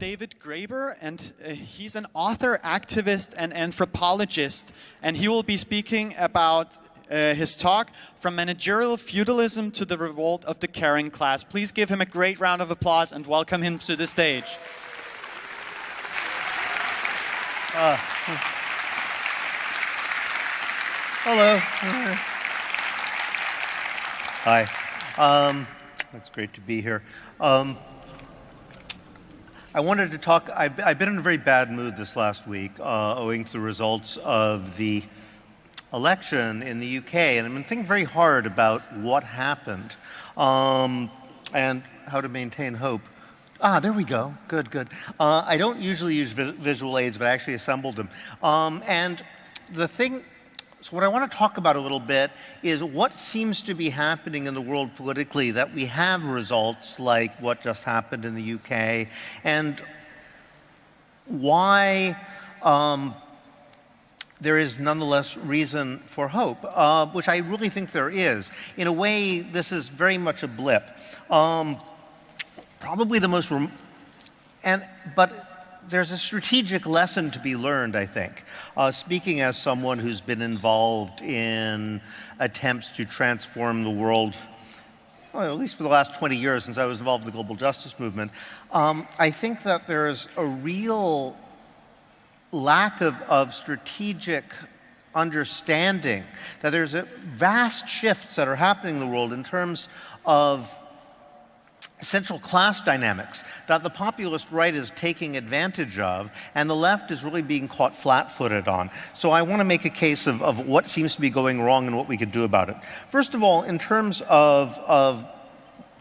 David Graeber, and uh, he's an author, activist, and anthropologist. And he will be speaking about uh, his talk, From Managerial Feudalism to the Revolt of the Caring Class. Please give him a great round of applause and welcome him to the stage. Uh, hello. Hi. Um, it's great to be here. Um, I wanted to talk, I've, I've, been in a very bad mood this last week uh, owing to the results of the election in the UK. And I've been thinking very hard about what happened um, and how to maintain hope. Ah, there we go. Good, good. Uh, I don't usually use vi visual aids, but I actually assembled them. Um, and the thing so what I want to talk about a little bit is what seems to be happening in the world politically that we have results like what just happened in the UK and why um, there is nonetheless reason for hope, uh, which I really think there is. In a way, this is very much a blip. Um, probably the most, and but there's a strategic lesson to be learned, I think. Uh, speaking as someone who's been involved in attempts to transform the world, well, at least for the last 20 years since I was involved in the global justice movement, um, I think that there's a real lack of, of strategic understanding, that there's a vast shifts that are happening in the world in terms of central class dynamics that the populist right is taking advantage of and the left is really being caught flat-footed on. So I want to make a case of, of what seems to be going wrong and what we could do about it. First of all, in terms of, of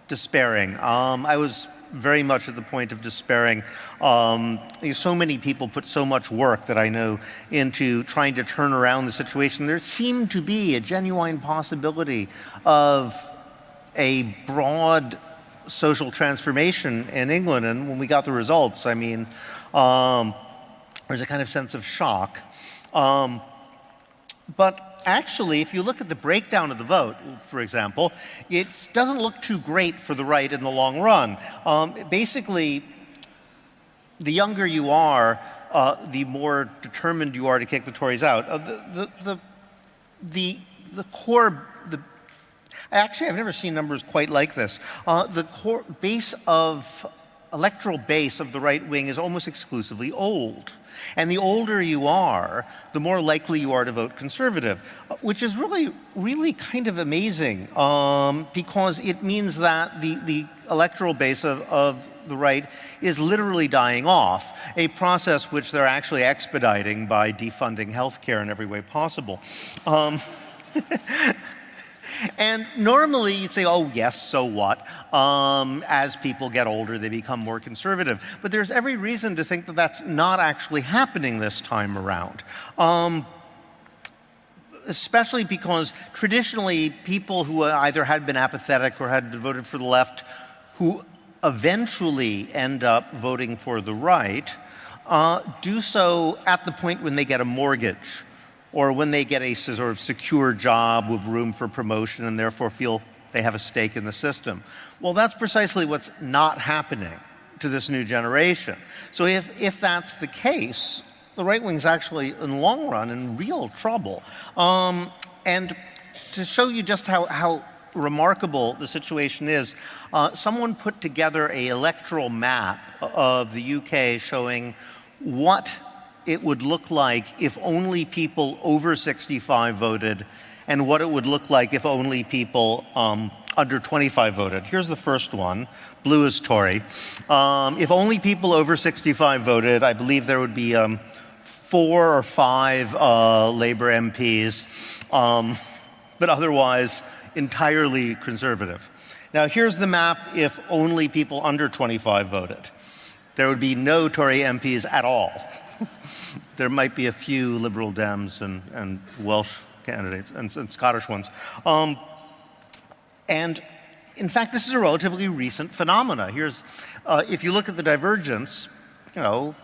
despairing, um, I was very much at the point of despairing. Um, so many people put so much work that I know into trying to turn around the situation. There seemed to be a genuine possibility of a broad social transformation in England. And when we got the results, I mean, um, there's a kind of sense of shock. Um, but actually, if you look at the breakdown of the vote, for example, it doesn't look too great for the right in the long run. Um, basically, the younger you are, uh, the more determined you are to kick the Tories out. Uh, the, the, the, the, the core Actually, I've never seen numbers quite like this. Uh, the core base of electoral base of the right wing is almost exclusively old. And the older you are, the more likely you are to vote conservative, which is really, really kind of amazing um, because it means that the, the electoral base of, of the right is literally dying off, a process which they're actually expediting by defunding healthcare in every way possible. Um, And normally you'd say, oh yes, so what? Um, as people get older, they become more conservative. But there's every reason to think that that's not actually happening this time around. Um, especially because traditionally people who either had been apathetic or had voted for the left, who eventually end up voting for the right, uh, do so at the point when they get a mortgage or when they get a sort of secure job with room for promotion and therefore feel they have a stake in the system. Well, that's precisely what's not happening to this new generation. So if, if that's the case, the right wing's actually, in the long run, in real trouble. Um, and to show you just how, how remarkable the situation is, uh, someone put together a electoral map of the UK showing what it would look like if only people over 65 voted and what it would look like if only people um, under 25 voted. Here's the first one. Blue is Tory. Um, if only people over 65 voted, I believe there would be um, four or five uh, Labour MPs, um, but otherwise entirely conservative. Now here's the map if only people under 25 voted. There would be no Tory MPs at all. there might be a few Liberal Dems and, and Welsh candidates and, and Scottish ones. Um, and in fact, this is a relatively recent phenomena. Here's, uh, if you look at the divergence, you know,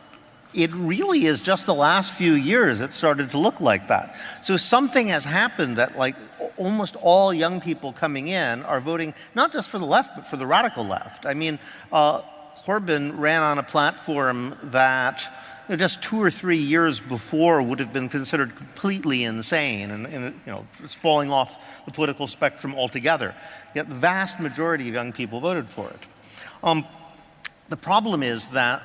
it really is just the last few years it started to look like that. So something has happened that like almost all young people coming in are voting not just for the left, but for the radical left. I mean, uh, Corbyn ran on a platform that just two or three years before would have been considered completely insane and, and you know, falling off the political spectrum altogether. Yet the vast majority of young people voted for it. Um, the problem is that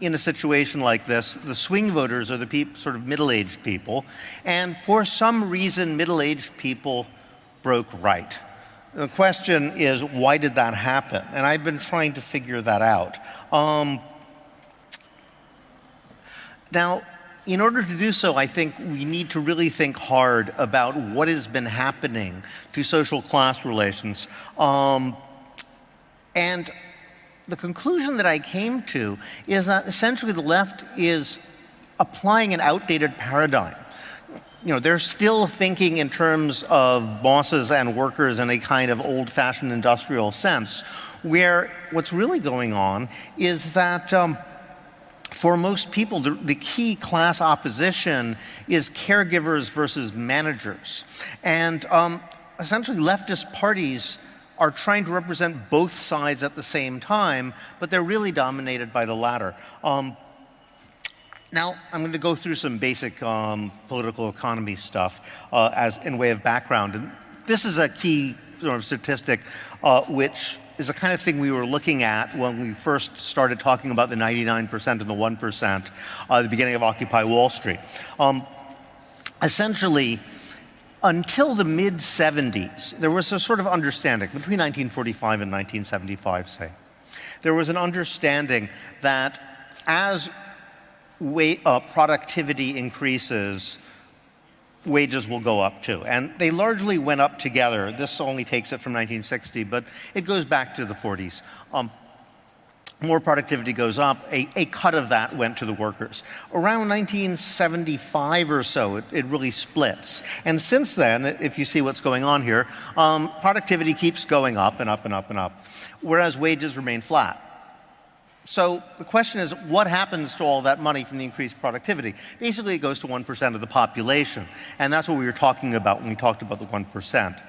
in a situation like this, the swing voters are the sort of middle-aged people, and for some reason, middle-aged people broke right. The question is, why did that happen? And I've been trying to figure that out. Um, now, in order to do so, I think we need to really think hard about what has been happening to social class relations. Um, and the conclusion that I came to is that essentially the left is applying an outdated paradigm. You know, they're still thinking in terms of bosses and workers in a kind of old-fashioned industrial sense, where what's really going on is that um, for most people, the, the, key class opposition is caregivers versus managers. And um, essentially leftist parties are trying to represent both sides at the same time, but they're really dominated by the latter. Um, now, I'm going to go through some basic um, political economy stuff uh, as in way of background. And this is a key sort of statistic uh, which is the kind of thing we were looking at when we first started talking about the 99% and the 1% uh, at the beginning of Occupy Wall Street. Um, essentially, until the mid 70s, there was a sort of understanding between 1945 and 1975, say. There was an understanding that as weight, uh, productivity increases, wages will go up too. And they largely went up together. This only takes it from 1960, but it goes back to the 40s. Um, more productivity goes up, a, a, cut of that went to the workers. Around 1975 or so, it, it really splits. And since then, if you see what's going on here, um, productivity keeps going up and up and up and up, whereas wages remain flat. So the question is, what happens to all that money from the increased productivity? Basically, it goes to 1% of the population. And that's what we were talking about when we talked about the 1%.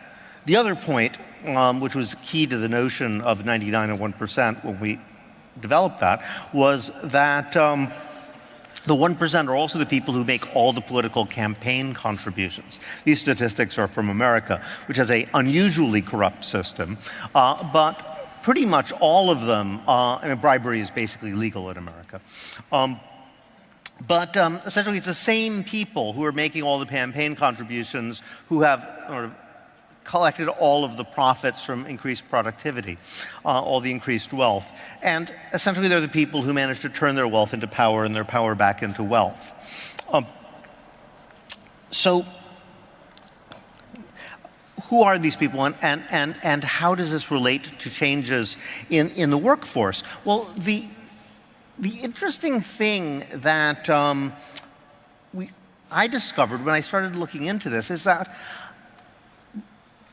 The other point, um, which was key to the notion of 99 and 1% when we developed that, was that um, the 1% are also the people who make all the political campaign contributions. These statistics are from America, which has an unusually corrupt system. Uh, but pretty much all of them, uh, I mean, bribery is basically legal in America. Um, but um, essentially, it's the same people who are making all the campaign contributions who have sort of collected all of the profits from increased productivity, uh, all the increased wealth. And essentially, they're the people who manage to turn their wealth into power and their power back into wealth. Um, so who are these people and, and, and, and how does this relate to changes in, in the workforce? Well, the, the interesting thing that um, we, I discovered when I started looking into this is that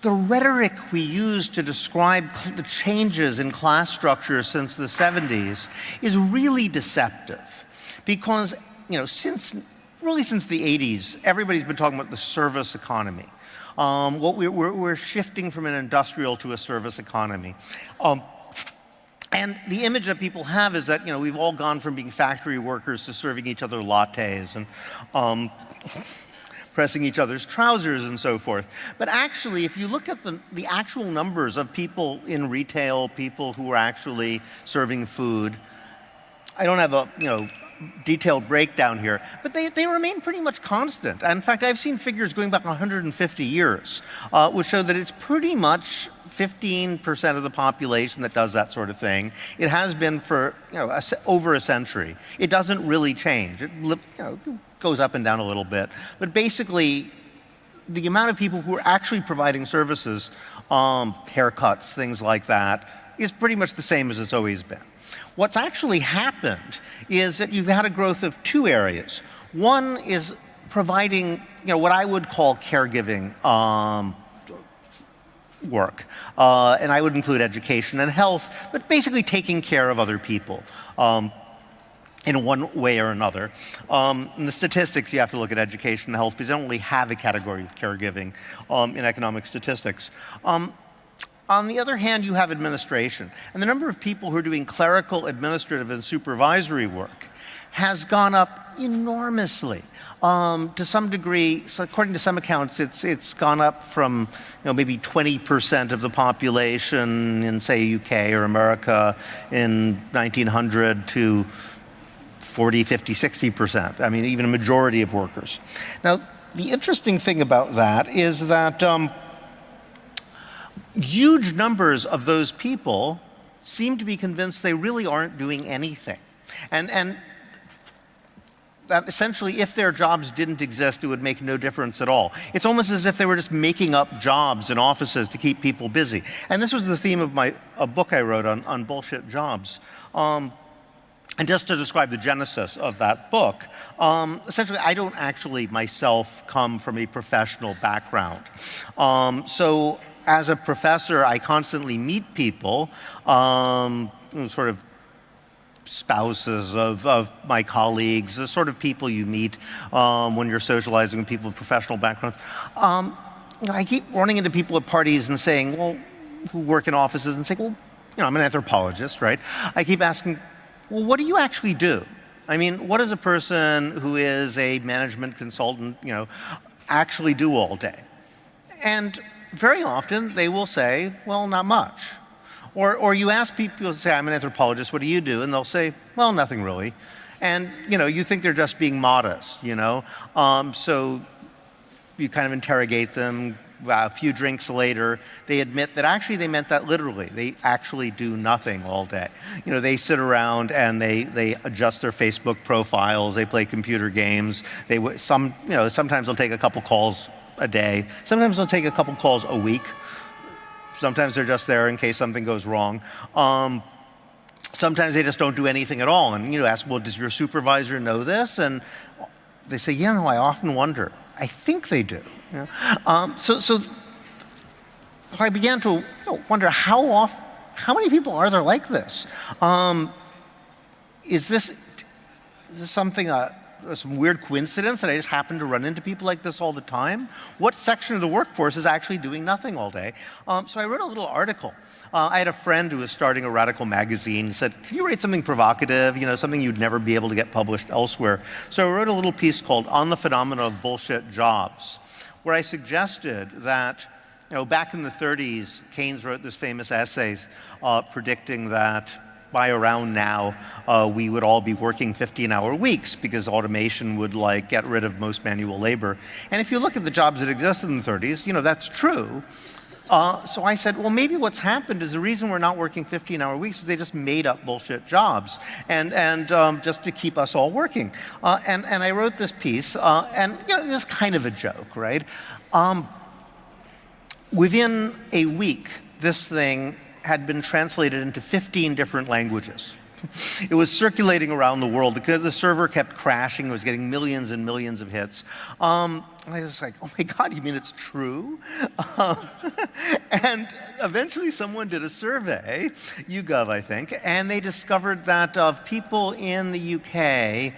the rhetoric we use to describe the changes in class structure since the 70s is really deceptive because, you know, since, really since the 80s, everybody's been talking about the service economy. Um, what we're, we're, we're, shifting from an industrial to a service economy. Um, and the image that people have is that, you know, we've all gone from being factory workers to serving each other lattes and um, pressing each other's trousers and so forth. But actually, if you look at the, the actual numbers of people in retail, people who are actually serving food, I don't have a, you know, detailed breakdown here, but they, they remain pretty much constant. In fact, I've seen figures going back 150 years, uh, which show that it's pretty much 15% of the population that does that sort of thing. It has been for you know, a, over a century. It doesn't really change. It you know, goes up and down a little bit. But basically, the amount of people who are actually providing services, um, haircuts, things like that, is pretty much the same as it's always been. What's actually happened is that you've had a growth of two areas. One is providing, you know, what I would call caregiving um, work. Uh, and I would include education and health, but basically taking care of other people. Um, in one way or another. Um, in the statistics, you have to look at education and health because they don't really have a category of caregiving um, in economic statistics. Um, On the other hand, you have administration. And the number of people who are doing clerical, administrative, and supervisory work has gone up enormously. Um, to some degree, so according to some accounts, it's, it's gone up from you know, maybe 20% of the population in, say, UK or America in 1900 to 40, 50, 60%. I mean, even a majority of workers. Now, the interesting thing about that is that um, huge numbers of those people seem to be convinced they really aren't doing anything. And, and that essentially if their jobs didn't exist, it would make no difference at all. It's almost as if they were just making up jobs in offices to keep people busy. And this was the theme of my a book I wrote on, on bullshit jobs. Um, and just to describe the genesis of that book, um, essentially, I don't actually myself come from a professional background. Um, so as a professor, I constantly meet people, um, sort of spouses of, of my colleagues, the sort of people you meet um, when you're socializing with people with professional backgrounds. Um, I keep running into people at parties and saying, well, who work in offices and saying, well, you know, I'm an anthropologist, right? I keep asking, well, what do you actually do? I mean, what does a person who is a management consultant, you know, actually do all day? And very often they will say, well, not much. Or, or you ask people, say, I'm an anthropologist, what do you do? And they'll say, well, nothing really. And, you know, you think they're just being modest, you know? Um, so you kind of interrogate them, a few drinks later, they admit that actually they meant that literally. They actually do nothing all day. You know, they sit around and they, they adjust their Facebook profiles, they play computer games, they, some, you know, sometimes they'll take a couple calls a day, sometimes they'll take a couple calls a week, sometimes they're just there in case something goes wrong. Um, sometimes they just don't do anything at all. And you know, ask, well, does your supervisor know this? And they say, yeah, no, I often wonder. I think they do. Yeah. Um, so, so I began to you know, wonder how off, how many people are there like this? Um, is this, is this something, uh, some weird coincidence that I just happen to run into people like this all the time? What section of the workforce is actually doing nothing all day? Um, so I wrote a little article. Uh, I had a friend who was starting a radical magazine. Said, can you write something provocative, you know, something you'd never be able to get published elsewhere? So I wrote a little piece called On the Phenomena of Bullshit Jobs where I suggested that, you know, back in the 30s, Keynes wrote this famous essay uh, predicting that by around now, uh, we would all be working 15-hour weeks because automation would like get rid of most manual labor. And if you look at the jobs that existed in the 30s, you know, that's true. Uh, so I said, well, maybe what's happened is the reason we're not working 15-hour weeks is they just made up bullshit jobs, and and um, just to keep us all working. Uh, and and I wrote this piece, uh, and you know, it's kind of a joke, right? Um, within a week, this thing had been translated into 15 different languages. it was circulating around the world because the server kept crashing. It was getting millions and millions of hits. Um, I was like, oh my God, you mean it's true? And eventually someone did a survey, YouGov, I think, and they discovered that of people in the UK,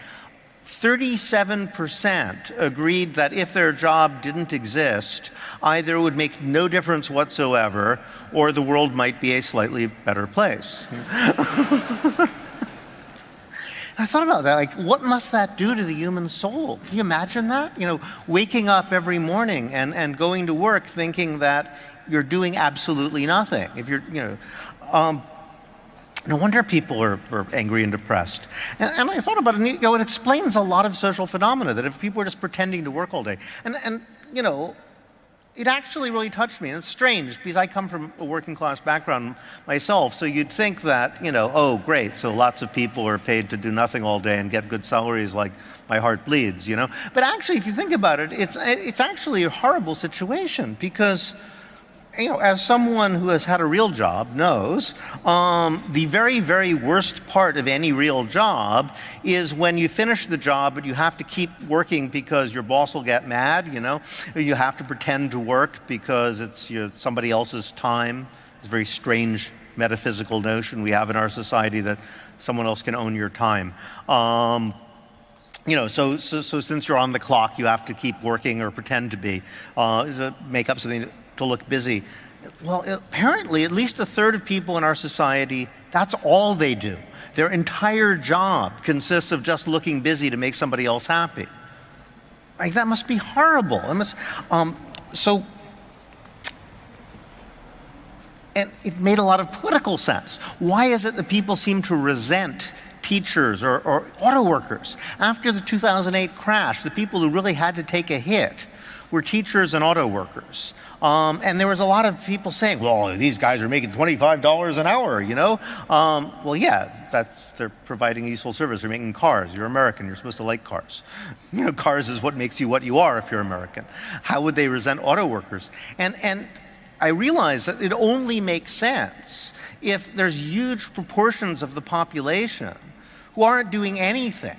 37% agreed that if their job didn't exist, either it would make no difference whatsoever or the world might be a slightly better place. I thought about that, like, what must that do to the human soul? Can you imagine that? You know, waking up every morning and, and going to work thinking that you're doing absolutely nothing. If you're, you know, um, no wonder people are, are angry and depressed. And, and, I thought about it, and, you know, it explains a lot of social phenomena, that if people are just pretending to work all day, and, and you know, it actually really touched me. And it's strange because I come from a working class background myself. So you'd think that, you know, oh, great. So lots of people are paid to do nothing all day and get good salaries like my heart bleeds, you know. But actually, if you think about it, it's, it's actually a horrible situation because you know, as someone who has had a real job knows, um, the very, very worst part of any real job is when you finish the job, but you have to keep working because your boss will get mad, you know? You have to pretend to work because it's you know, somebody else's time. It's a very strange metaphysical notion we have in our society that someone else can own your time. Um, you know, so, so, so, since you're on the clock, you have to keep working or pretend to be, uh, make up something to look busy. Well, apparently, at least a third of people in our society, that's all they do. Their entire job consists of just looking busy to make somebody else happy. Like, that must be horrible. Must, um, so, and it made a lot of political sense. Why is it that people seem to resent teachers or, or auto workers? After the 2008 crash, the people who really had to take a hit were teachers and auto workers. Um, and there was a lot of people saying, well, these guys are making $25 an hour, you know? Um, well, yeah, that's, they're providing a useful service. They're making cars. You're American. You're supposed to like cars. You know, cars is what makes you what you are if you're American. How would they resent auto workers? And, and I realize that it only makes sense if there's huge proportions of the population who aren't doing anything,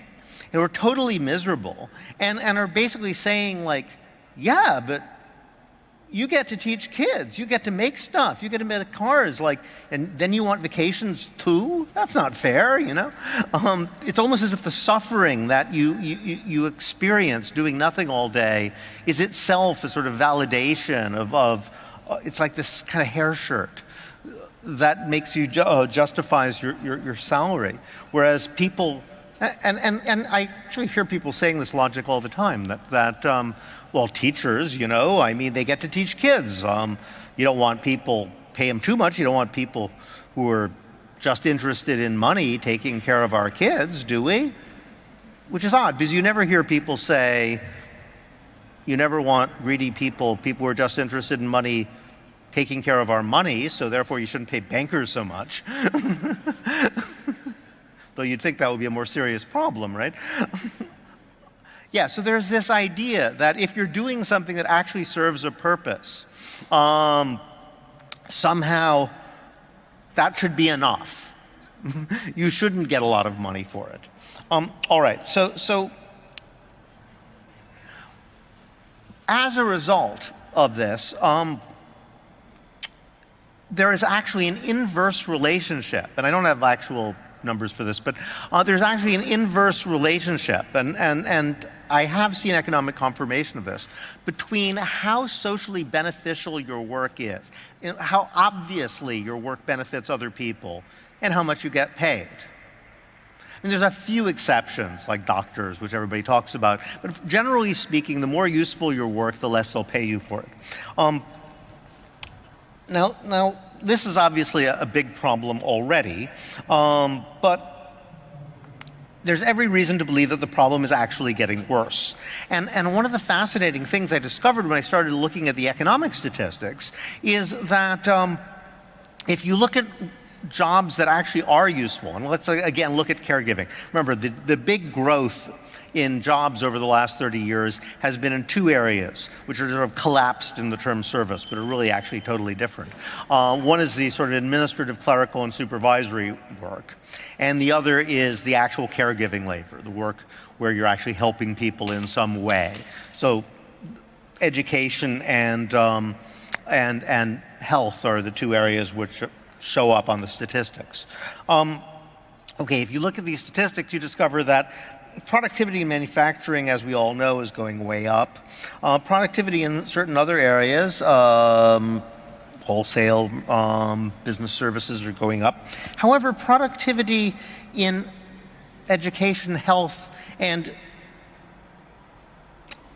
who are totally miserable, and, and are basically saying like, yeah, but you get to teach kids. You get to make stuff. You get to make cars. Like, and then you want vacations too? That's not fair, you know? Um, it's almost as if the suffering that you, you, you experience doing nothing all day is itself a sort of validation of, of uh, it's like this kind of hair shirt that makes you, ju uh, justifies your, your, your salary. Whereas people, and, and, and I actually hear people saying this logic all the time, that, that um, well, teachers, you know, I mean, they get to teach kids. Um, you don't want people, pay them too much. You don't want people who are just interested in money taking care of our kids, do we? Which is odd, because you never hear people say, you never want greedy people, people who are just interested in money taking care of our money, so therefore you shouldn't pay bankers so much. Though you'd think that would be a more serious problem, right? Yeah, so there's this idea that if you're doing something that actually serves a purpose, um, somehow that should be enough. you shouldn't get a lot of money for it. Um, all right, so, so as a result of this, um, there is actually an inverse relationship, and I don't have actual numbers for this, but uh, there's actually an inverse relationship, and, and, and I have seen economic confirmation of this, between how socially beneficial your work is, how obviously your work benefits other people, and how much you get paid. And there's a few exceptions, like doctors, which everybody talks about, but generally speaking, the more useful your work, the less they'll pay you for it. Um, now, now, this is obviously a, a big problem already, um, but there's every reason to believe that the problem is actually getting worse. And, and one of the fascinating things I discovered when I started looking at the economic statistics is that um, if you look at jobs that actually are useful, and let's again look at caregiving. Remember, the, the big growth in jobs over the last 30 years has been in two areas, which are sort of collapsed in the term service, but are really actually totally different. Uh, one is the sort of administrative, clerical, and supervisory work, and the other is the actual caregiving labor, the work where you're actually helping people in some way. So education and, um, and, and health are the two areas which show up on the statistics. Um, okay, if you look at these statistics, you discover that productivity in manufacturing, as we all know, is going way up. Uh, productivity in certain other areas, um, wholesale um, business services are going up. However, productivity in education, health, and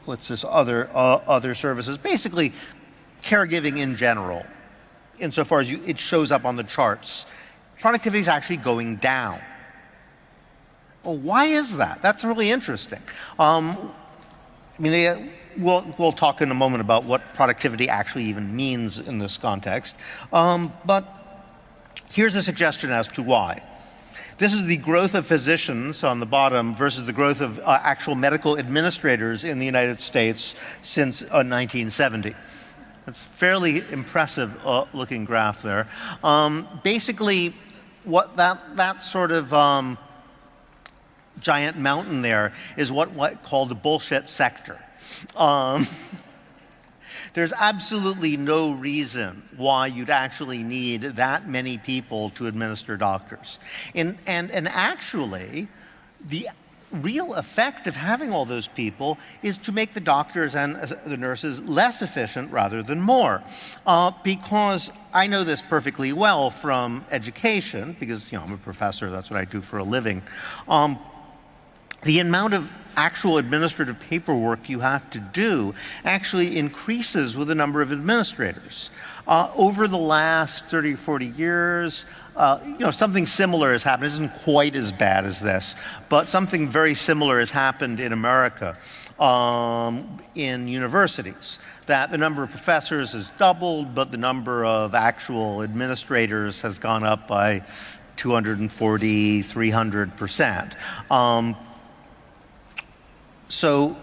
what's this other uh, other services, basically caregiving in general, insofar as you, it shows up on the charts, productivity is actually going down. Well, why is that? That's really interesting. Um, I mean, we'll, we'll talk in a moment about what productivity actually even means in this context. Um, but here's a suggestion as to why. This is the growth of physicians on the bottom versus the growth of uh, actual medical administrators in the United States since uh, 1970. It's a fairly impressive uh, looking graph there. Um, basically, what that, that sort of um, giant mountain there is what, what called the bullshit sector. Um, there's absolutely no reason why you'd actually need that many people to administer doctors. And, and, and actually, the real effect of having all those people is to make the doctors and the nurses less efficient rather than more. Uh, because I know this perfectly well from education, because you know I'm a professor, that's what I do for a living. Um, the amount of actual administrative paperwork you have to do actually increases with the number of administrators. Uh, over the last 30 or 40 years, uh, you know, something similar has happened. It isn't quite as bad as this, but something very similar has happened in America um, in universities. That the number of professors has doubled, but the number of actual administrators has gone up by 240, 300 percent. Um, so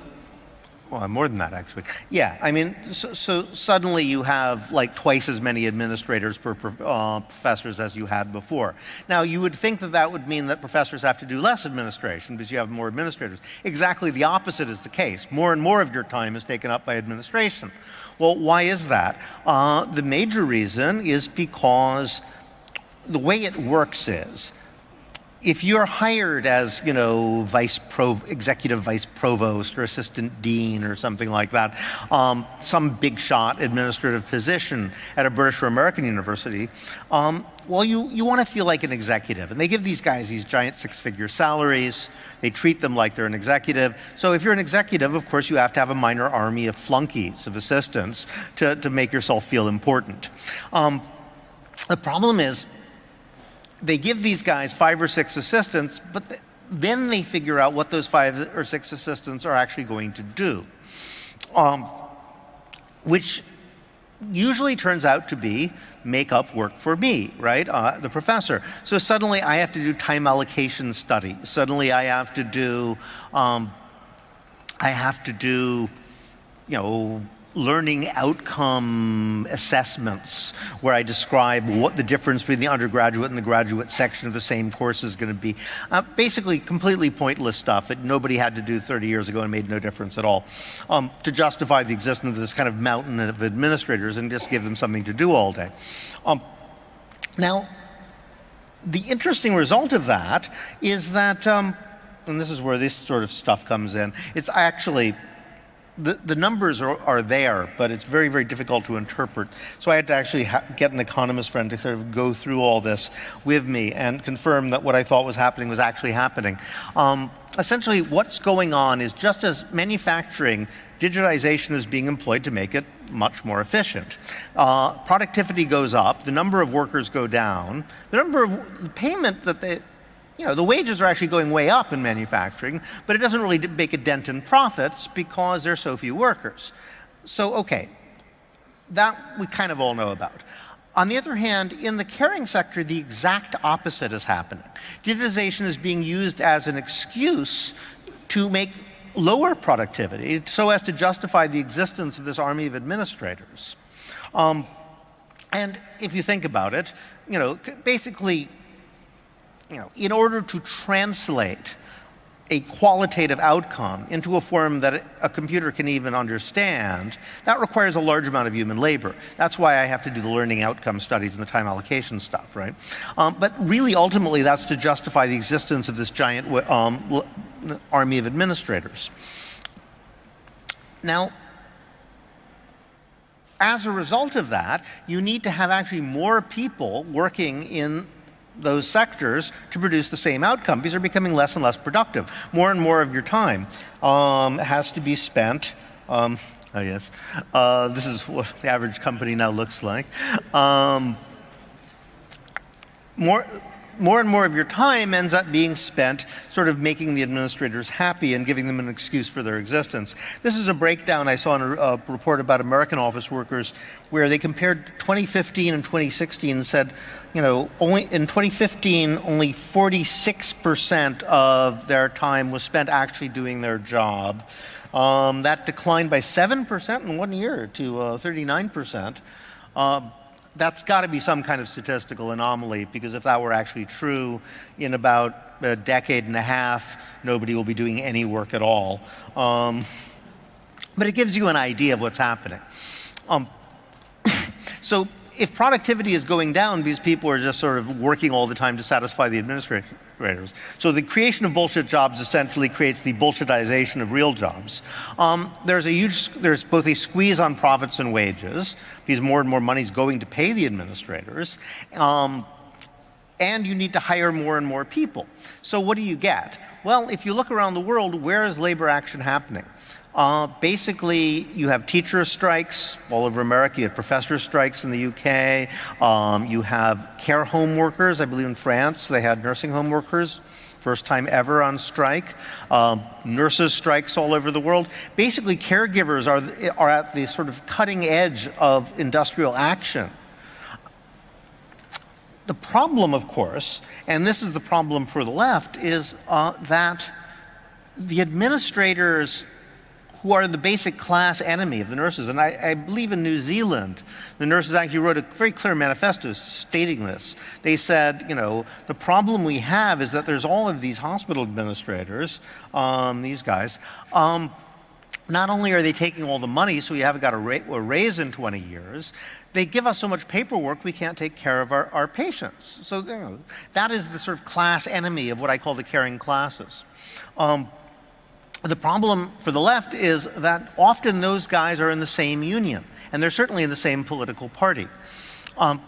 well, more than that, actually. Yeah, I mean, so, so, suddenly you have like twice as many administrators per uh, professors as you had before. Now, you would think that that would mean that professors have to do less administration because you have more administrators. Exactly the opposite is the case. More and more of your time is taken up by administration. Well, why is that? Uh, the major reason is because the way it works is if you're hired as, you know, vice pro, executive vice provost or assistant dean or something like that, um, some big shot administrative position at a British or American university, um, well, you, you want to feel like an executive. And they give these guys these giant six figure salaries. They treat them like they're an executive. So if you're an executive, of course, you have to have a minor army of flunkies, of assistants, to, to make yourself feel important. Um, the problem is, they give these guys five or six assistants, but th then they figure out what those five or six assistants are actually going to do, um, which usually turns out to be make up work for me, right, uh, the professor. So suddenly I have to do time allocation study. Suddenly I have to do, um, I have to do, you know, learning outcome assessments where I describe what the difference between the undergraduate and the graduate section of the same course is going to be. Uh, basically completely pointless stuff that nobody had to do 30 years ago and made no difference at all. Um, to justify the existence of this kind of mountain of administrators and just give them something to do all day. Um, now, the interesting result of that is that, um, and this is where this sort of stuff comes in, it's actually the, the numbers are, are there, but it's very, very difficult to interpret. So I had to actually get an economist friend to sort of go through all this with me and confirm that what I thought was happening was actually happening. Um, essentially, what's going on is just as manufacturing, digitization is being employed to make it much more efficient. Uh, productivity goes up, the number of workers go down, the number of payment that they, you know, the wages are actually going way up in manufacturing, but it doesn't really make a dent in profits because there's so few workers. So, okay, that we kind of all know about. On the other hand, in the caring sector, the exact opposite is happening. Digitization is being used as an excuse to make lower productivity so as to justify the existence of this army of administrators. Um, and if you think about it, you know, basically you know, in order to translate a qualitative outcome into a form that a computer can even understand, that requires a large amount of human labor. That's why I have to do the learning outcome studies and the time allocation stuff, right? Um, but really, ultimately, that's to justify the existence of this giant um, army of administrators. Now, as a result of that, you need to have actually more people working in those sectors to produce the same outcome because they're becoming less and less productive. More and more of your time um, has to be spent. Um, oh yes, uh, this is what the average company now looks like. Um, more more and more of your time ends up being spent sort of making the administrators happy and giving them an excuse for their existence. This is a breakdown I saw in a, a report about American office workers where they compared 2015 and 2016 and said, you know, only in 2015, only 46% of their time was spent actually doing their job. Um, that declined by 7% in one year to uh, 39%. Um, that's got to be some kind of statistical anomaly because if that were actually true, in about a decade and a half, nobody will be doing any work at all. Um, but it gives you an idea of what's happening. Um, so if productivity is going down because people are just sort of working all the time to satisfy the administrators. So the creation of bullshit jobs essentially creates the bullshitization of real jobs. Um, there's a huge, there's both a squeeze on profits and wages because more and more money is going to pay the administrators. Um, and you need to hire more and more people. So what do you get? Well, if you look around the world, where is labor action happening? Uh, basically, you have teacher strikes all over America. You have professor strikes in the UK. Um, you have care home workers. I believe in France they had nursing home workers. First time ever on strike. Um, nurses strikes all over the world. Basically, caregivers are, are at the sort of cutting edge of industrial action. The problem, of course, and this is the problem for the left, is uh, that the administrators who are the basic class enemy of the nurses, and I, I, believe in New Zealand, the nurses actually wrote a very clear manifesto stating this. They said, you know, the problem we have is that there's all of these hospital administrators, um, these guys, um, not only are they taking all the money, so we haven't got a, ra a, raise in 20 years, they give us so much paperwork we can't take care of our, our patients. So you know, that is the sort of class enemy of what I call the caring classes. Um, the problem for the left is that often those guys are in the same union, and they're certainly in the same political party. Um,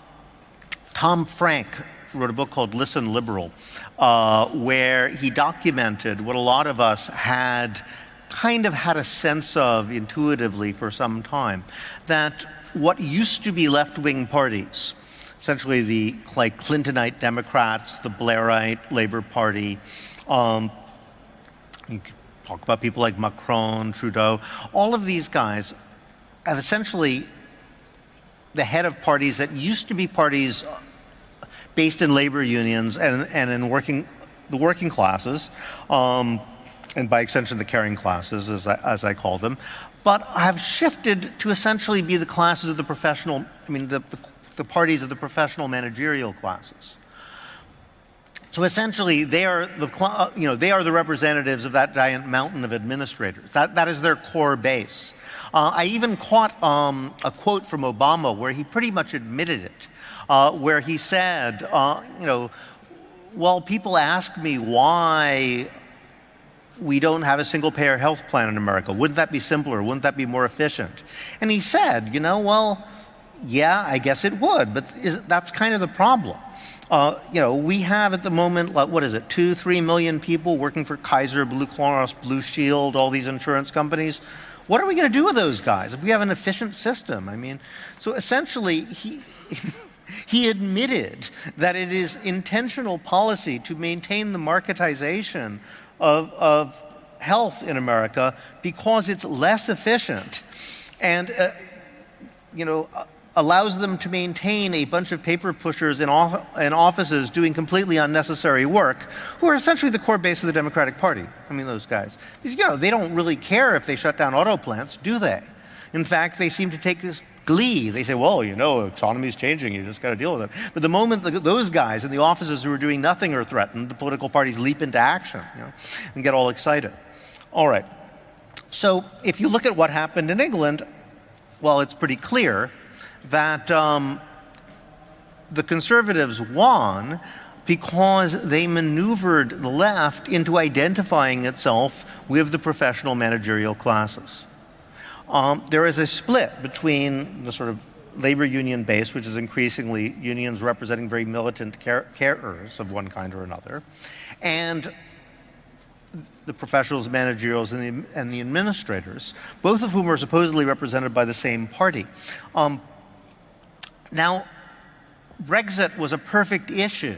Tom Frank wrote a book called Listen Liberal, uh, where he documented what a lot of us had kind of had a sense of intuitively for some time that what used to be left-wing parties, essentially the like Clintonite Democrats, the Blairite Labour Party, um, you could talk about people like Macron, Trudeau, all of these guys have essentially the head of parties that used to be parties based in labor unions and, and in working, the working classes, um, and by extension the caring classes, as I, as I call them, but have shifted to essentially be the classes of the professional, I mean, the, the, the parties of the professional managerial classes. So essentially, they are the uh, you know they are the representatives of that giant mountain of administrators. That that is their core base. Uh, I even caught um, a quote from Obama where he pretty much admitted it, uh, where he said, uh, you know, well, people ask me why we don't have a single payer health plan in America. Wouldn't that be simpler? Wouldn't that be more efficient? And he said, you know, well, yeah, I guess it would, but is, that's kind of the problem. Uh, you know, we have at the moment, like, what is it, two, three million people working for Kaiser, Blue Cross, Blue Shield, all these insurance companies. What are we going to do with those guys if we have an efficient system? I mean, so essentially, he. He admitted that it is intentional policy to maintain the marketization of, of health in America because it's less efficient and, uh, you know, uh, allows them to maintain a bunch of paper pushers in, in offices doing completely unnecessary work, who are essentially the core base of the Democratic Party. I mean, those guys. Because, you know, they don't really care if they shut down auto plants, do they? In fact, they seem to take this glee. They say, well, you know, economy's changing, you just got to deal with it. But the moment those guys in the offices who are doing nothing are threatened, the political parties leap into action you know, and get all excited. All right. So if you look at what happened in England, well, it's pretty clear that um, the conservatives won because they maneuvered the left into identifying itself with the professional managerial classes. Um, there is a split between the sort of labor union base, which is increasingly unions representing very militant care carers of one kind or another, and the professionals, managerials, and the, and the administrators, both of whom are supposedly represented by the same party. Um, now, Brexit was a perfect issue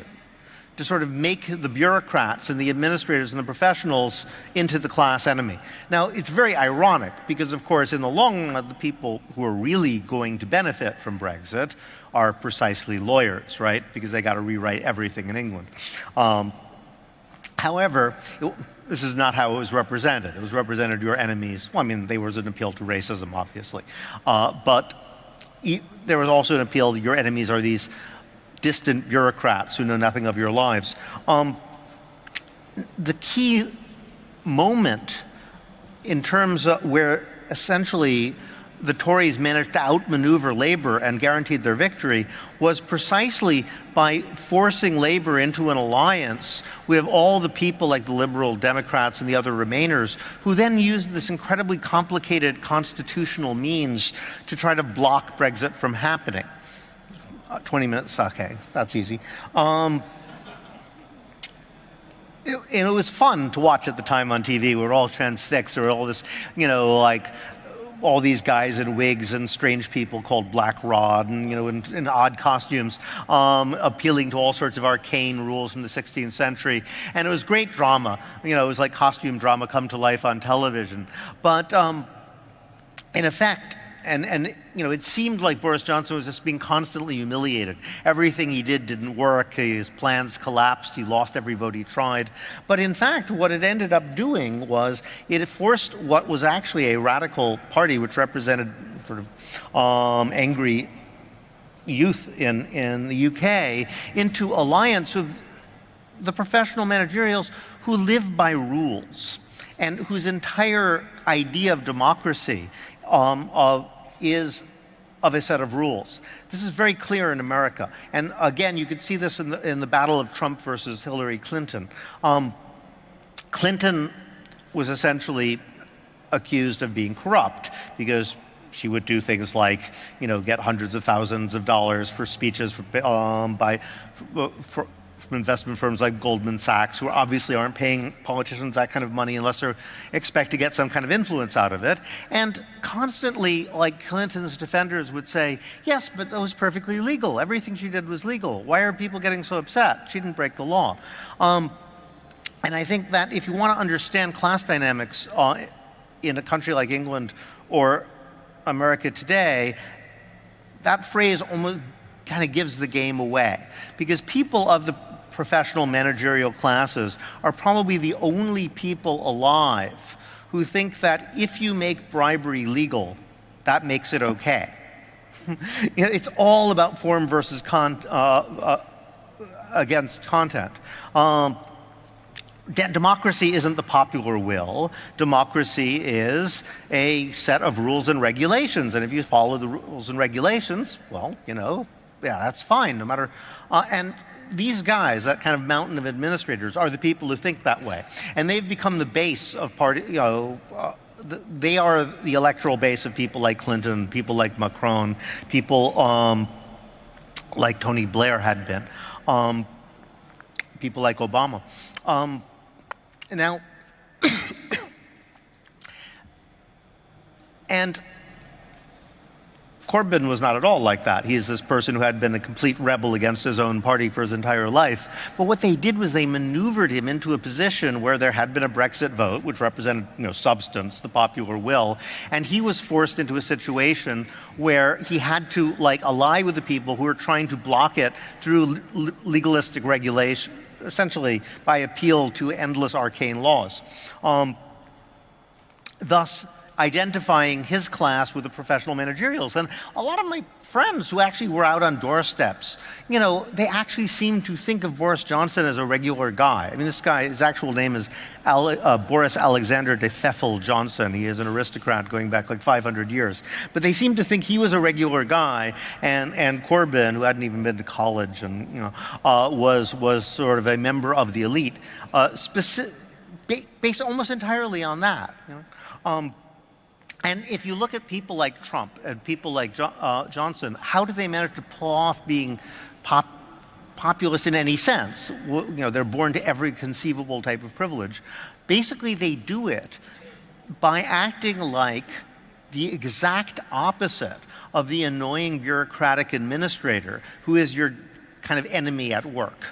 to sort of make the bureaucrats and the administrators and the professionals into the class enemy. Now, it's very ironic because, of course, in the long run, the people who are really going to benefit from Brexit are precisely lawyers, right? Because they got to rewrite everything in England. Um, however, it, this is not how it was represented. It was represented your enemies. Well, I mean, there was an appeal to racism, obviously. Uh, but there was also an appeal your enemies are these distant bureaucrats who know nothing of your lives. Um, the key moment in terms of where essentially the Tories managed to outmaneuver Labour and guaranteed their victory was precisely by forcing Labour into an alliance with all the people like the Liberal Democrats and the other Remainers, who then used this incredibly complicated constitutional means to try to block Brexit from happening. Uh, 20 minutes, okay, that's easy. Um, it, and it was fun to watch at the time on TV. We were all transfixed. There were all this, you know, like all these guys in wigs and strange people called Black Rod and, you know, in, in odd costumes, um, appealing to all sorts of arcane rules from the 16th century. And it was great drama. You know, it was like costume drama come to life on television. But um, in effect, and, and you know, it seemed like Boris Johnson was just being constantly humiliated. Everything he did didn't work. His plans collapsed. He lost every vote he tried. But in fact, what it ended up doing was it forced what was actually a radical party, which represented sort of um, angry youth in, in the UK, into alliance with the professional managerials who live by rules and whose entire idea of democracy um, of, is of a set of rules. This is very clear in America. And again, you could see this in the, in the battle of Trump versus Hillary Clinton. Um, Clinton was essentially accused of being corrupt because she would do things like, you know, get hundreds of thousands of dollars for speeches for, um, by, for, investment firms like Goldman Sachs, who obviously aren't paying politicians that kind of money unless they expect to get some kind of influence out of it. And constantly, like Clinton's defenders would say, yes, but that was perfectly legal. Everything she did was legal. Why are people getting so upset? She didn't break the law. Um, and I think that if you want to understand class dynamics uh, in a country like England or America today, that phrase almost kind of gives the game away. Because people of the professional managerial classes are probably the only people alive who think that if you make bribery legal, that makes it okay. it's all about form versus con uh, uh, against content. Um, democracy isn't the popular will. Democracy is a set of rules and regulations. And if you follow the rules and regulations, well, you know, yeah, that's fine, no matter. Uh, and these guys, that kind of mountain of administrators, are the people who think that way. And they've become the base of party, you know, uh, they are the electoral base of people like Clinton, people like Macron, people um, like Tony Blair had been, um, people like Obama. Um, now, and Corbyn was not at all like that. He is this person who had been a complete rebel against his own party for his entire life. But what they did was they maneuvered him into a position where there had been a Brexit vote, which represented you know, substance, the popular will, and he was forced into a situation where he had to like ally with the people who were trying to block it through legalistic regulation, essentially by appeal to endless arcane laws. Um, thus, identifying his class with the professional managerials. And a lot of my friends who actually were out on doorsteps, you know, they actually seemed to think of Boris Johnson as a regular guy. I mean, this guy, his actual name is Ale uh, Boris Alexander de Pfeffel Johnson. He is an aristocrat going back like 500 years. But they seemed to think he was a regular guy, and, and Corbyn, who hadn't even been to college and, you know, uh, was, was sort of a member of the elite, uh, based almost entirely on that. You know? Um, and if you look at people like Trump and people like jo uh, Johnson, how do they manage to pull off being pop populist in any sense? You know, they're born to every conceivable type of privilege. Basically, they do it by acting like the exact opposite of the annoying bureaucratic administrator who is your kind of enemy at work.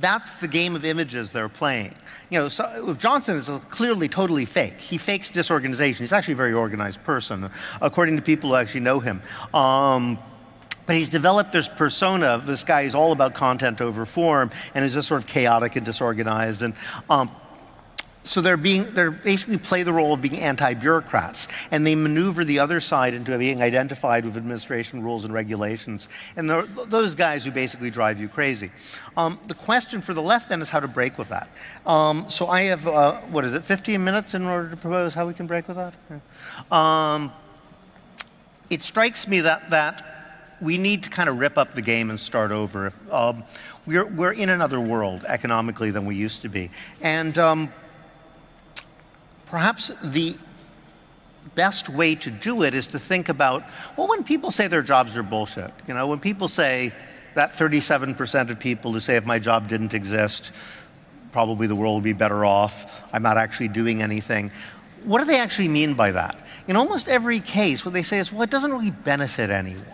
That's the game of images they're playing. You know, so Johnson is clearly totally fake. He fakes disorganization. He's actually a very organized person, according to people who actually know him. Um, but he's developed this persona of this guy who's all about content over form and is just sort of chaotic and disorganized. And um, so they're being, they're basically play the role of being anti-bureaucrats, and they maneuver the other side into being identified with administration rules and regulations, and those guys who basically drive you crazy. Um, the question for the left then is how to break with that. Um, so I have, uh, what is it, 15 minutes in order to propose how we can break with that? Um, it strikes me that, that we need to kind of rip up the game and start over. Um, we're, we're in another world economically than we used to be. And um, perhaps the best way to do it is to think about, well, when people say their jobs are bullshit, you know, when people say that 37% of people who say if my job didn't exist, probably the world would be better off, I'm not actually doing anything. What do they actually mean by that? In almost every case, what they say is, well, it doesn't really benefit anyone.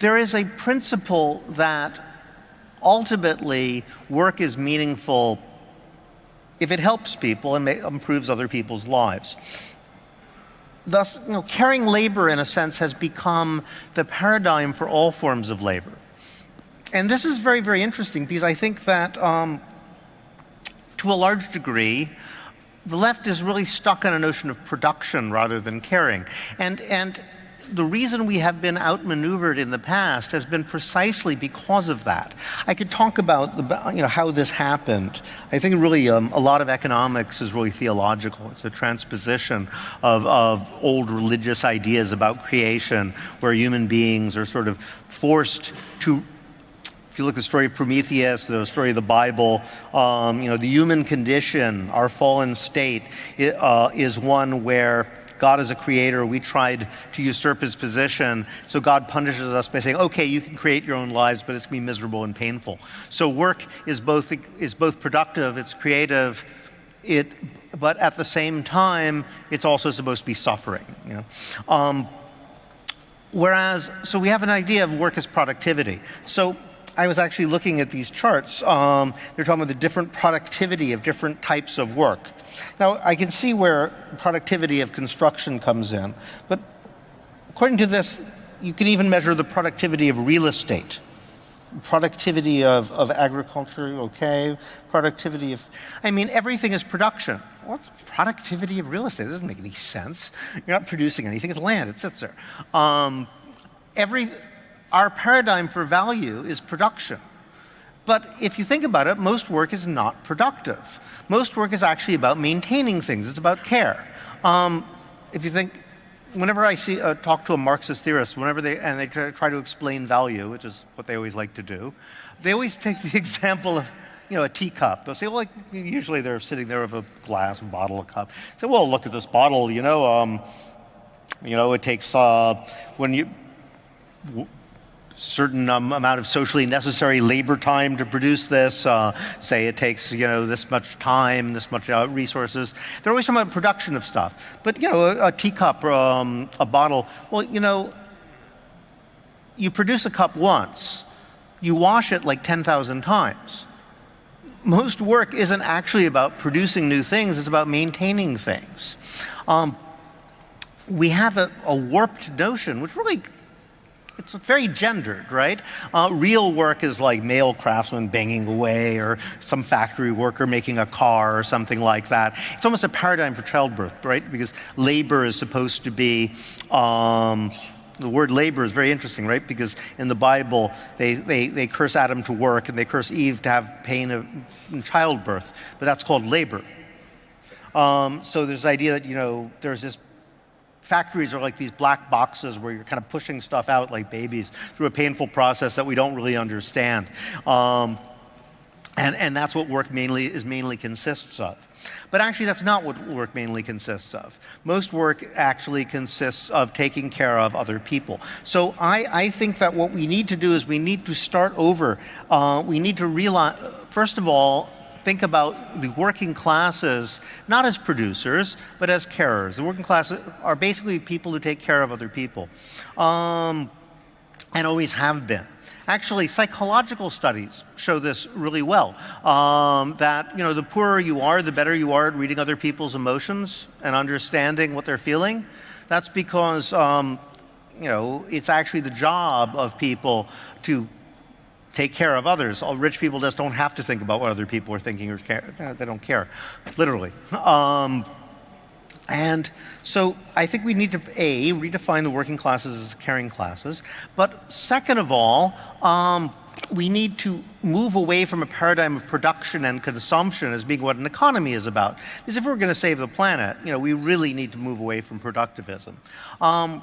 There is a principle that ultimately work is meaningful if it helps people and improves other people's lives. Thus, you know, caring labor, in a sense, has become the paradigm for all forms of labor. And this is very, very interesting because I think that, um, to a large degree, the left is really stuck on a notion of production rather than caring. And, and the reason we have been outmaneuvered in the past has been precisely because of that. I could talk about the, you know, how this happened. I think really um, a lot of economics is really theological. It's a transposition of, of old religious ideas about creation where human beings are sort of forced to if you look at the story of Prometheus, the story of the Bible, um, you know, the human condition, our fallen state, uh, is one where God is a creator, we tried to usurp his position, so God punishes us by saying, okay, you can create your own lives, but it's going to be miserable and painful. So work is both, is both productive, it's creative, it, but at the same time, it's also supposed to be suffering. You know? Um, whereas, so we have an idea of work as productivity. So I was actually looking at these charts. Um, they're talking about the different productivity of different types of work. Now, I can see where productivity of construction comes in, but according to this, you can even measure the productivity of real estate. Productivity of, of agriculture, okay. Productivity of, I mean, everything is production. What's productivity of real estate? It doesn't make any sense. You're not producing anything, it's land, it sits there. Um, every, our paradigm for value is production. But if you think about it, most work is not productive. Most work is actually about maintaining things. It's about care. Um, if you think, whenever I see uh, talk to a Marxist theorist, whenever they and they try, try, to explain value, which is what they always like to do, they always take the example of you know a teacup. They'll say, well, like usually they're sitting there with a glass, a bottle, a cup. Say, well, look at this bottle. You know, um, you know, it takes uh, when you certain um, amount of socially necessary labor time to produce this. Uh, say it takes you know this much time, this much uh, resources. They're always talking about production of stuff. But you know, a, a teacup, um, a bottle. Well, you know, you produce a cup once, you wash it like 10,000 times. Most work isn't actually about producing new things, it's about maintaining things. Um, we have a, a warped notion, which really it's very gendered, right? Uh, real work is like male craftsmen banging away or some factory worker making a car or something like that. It's almost a paradigm for childbirth, right? Because labor is supposed to be, um, the word labor is very interesting, right? Because in the Bible, they, they, they curse Adam to work and they curse Eve to have pain of childbirth, but that's called labor. Um, so there's the idea that, you know, there's this factories are like these black boxes where you're kind of pushing stuff out like babies through a painful process that we don't really understand. Um, and, and that's what work mainly is mainly consists of. But actually, that's not what work mainly consists of. Most work actually consists of taking care of other people. So I, I think that what we need to do is we need to start over. Uh, we need to realize, first of all, think about the working classes not as producers, but as carers. The working classes are basically people who take care of other people, um, and always have been. Actually, psychological studies show this really well. Um, that you know, the poorer you are, the better you are at reading other people's emotions and understanding what they're feeling. That's because um, you know it's actually the job of people to take care of others. All rich people just don't have to think about what other people are thinking or care. They don't care, literally. Um, and so I think we need to, A, redefine the working classes as caring classes. But second of all, um, we need to move away from a paradigm of production and consumption as being what an economy is about. Because if we're going to save the planet, you know, we really need to move away from productivism. Um,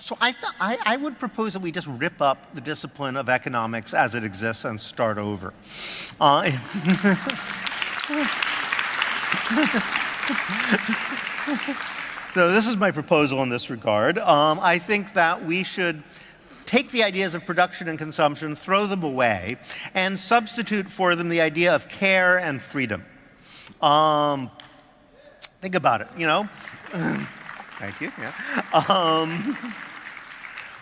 So I, I, I, would propose that we just rip up the discipline of economics as it exists and start over. Uh, so this is my proposal in this regard. Um, I think that we should take the ideas of production and consumption, throw them away, and substitute for them the idea of care and freedom. Um, think about it, you know? Thank you. Yeah. Um,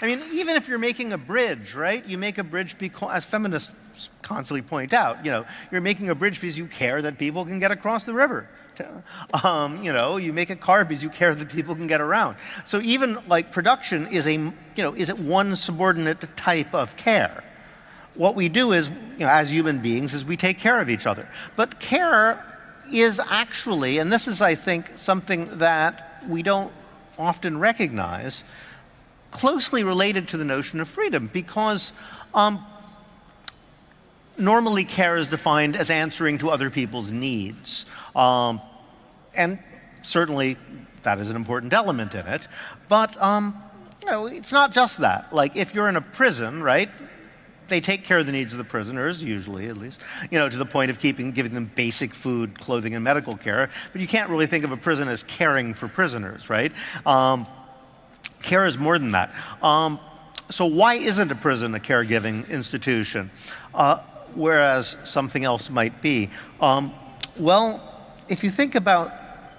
I mean, even if you're making a bridge, right? You make a bridge because, as feminists constantly point out, you know, you're making a bridge because you care that people can get across the river. Um, you know, you make a car because you care that people can get around. So even like production is a, you know, is it one subordinate type of care. What we do is, you know, as human beings, is we take care of each other. But care is actually, and this is, I think, something that we don't often recognize, closely related to the notion of freedom because um, normally care is defined as answering to other people's needs. Um, and certainly that is an important element in it. But um, you know, it's not just that. Like if you're in a prison, right? They take care of the needs of the prisoners, usually at least, you know, to the point of keeping, giving them basic food, clothing, and medical care. But you can't really think of a prison as caring for prisoners, right? Um, care is more than that. Um, so why isn't a prison a caregiving institution? Uh, whereas something else might be. Um, well, if you think about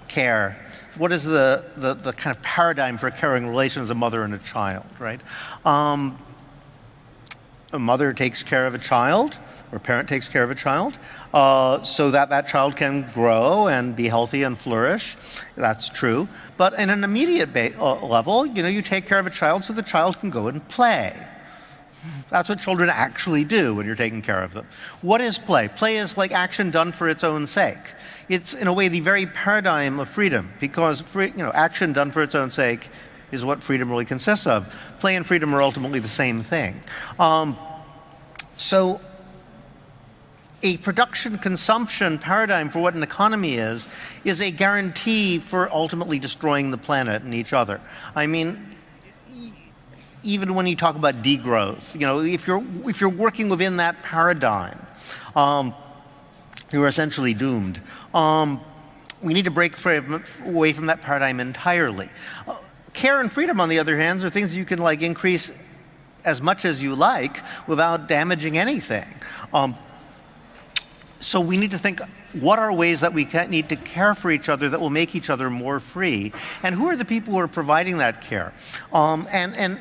care, what is the, the, the, kind of paradigm for caring relation as a mother and a child, right? Um, a mother takes care of a child, or a parent takes care of a child, uh, so that that child can grow and be healthy and flourish. That's true. But in an immediate uh, level, you know, you take care of a child so the child can go and play. That's what children actually do when you're taking care of them. What is play? Play is like action done for its own sake. It's, in a way, the very paradigm of freedom, because free, you know, action done for its own sake is what freedom really consists of. Play and freedom are ultimately the same thing. Um, so a production consumption paradigm for what an economy is, is a guarantee for ultimately destroying the planet and each other. I mean, even when you talk about degrowth, you know, if you're, if you're working within that paradigm, um, you're essentially doomed. Um, we need to break away from that paradigm entirely. Uh, care and freedom, on the other hand, are things you can like increase as much as you like without damaging anything. Um, so we need to think, what are ways that we need to care for each other that will make each other more free? And who are the people who are providing that care? Um, and, and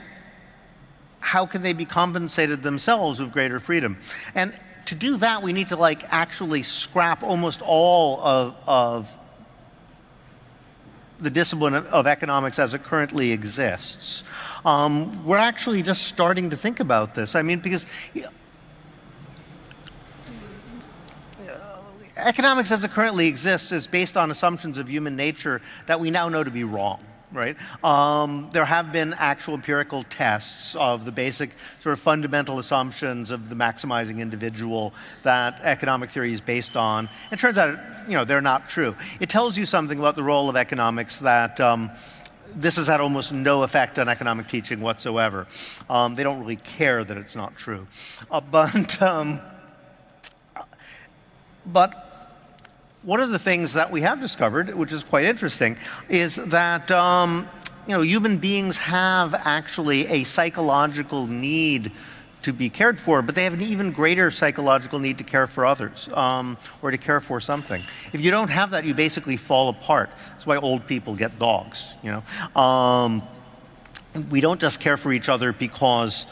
how can they be compensated themselves with greater freedom? And to do that, we need to like actually scrap almost all of, of the discipline of, of, economics as it currently exists. Um, we're actually just starting to think about this. I mean, because economics as it currently exists is based on assumptions of human nature that we now know to be wrong right? Um, there have been actual empirical tests of the basic sort of fundamental assumptions of the maximizing individual that economic theory is based on. It turns out, you know, they're not true. It tells you something about the role of economics that um, this has had almost no effect on economic teaching whatsoever. Um, they don't really care that it's not true. Uh, but, um, but one of the things that we have discovered, which is quite interesting, is that um, you know, human beings have actually a psychological need to be cared for, but they have an even greater psychological need to care for others um, or to care for something. If you don't have that, you basically fall apart. That's why old people get dogs. You know, um, we don't just care for each other because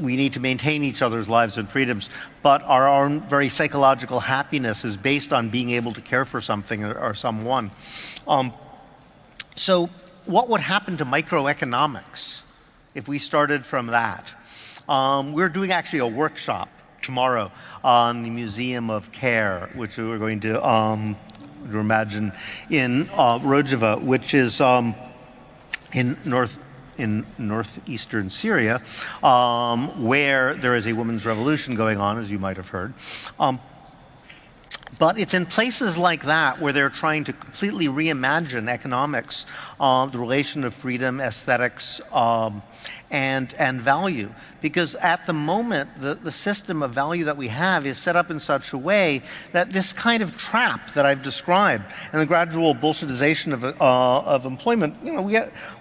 we need to maintain each other's lives and freedoms, but our own very psychological happiness is based on being able to care for something or, or someone. Um, so what would happen to microeconomics if we started from that? Um, we're doing actually a workshop tomorrow on the Museum of Care, which we're going to, um, imagine in uh, Rojava, which is um, in North in northeastern Syria, um, where there is a women's revolution going on, as you might have heard. Um, But it's in places like that where they're trying to completely reimagine economics, uh, the relation of freedom, aesthetics, um, and, and value. Because at the moment, the, the system of value that we have is set up in such a way that this kind of trap that I've described and the gradual bullshitization of, uh, of employment, you know, we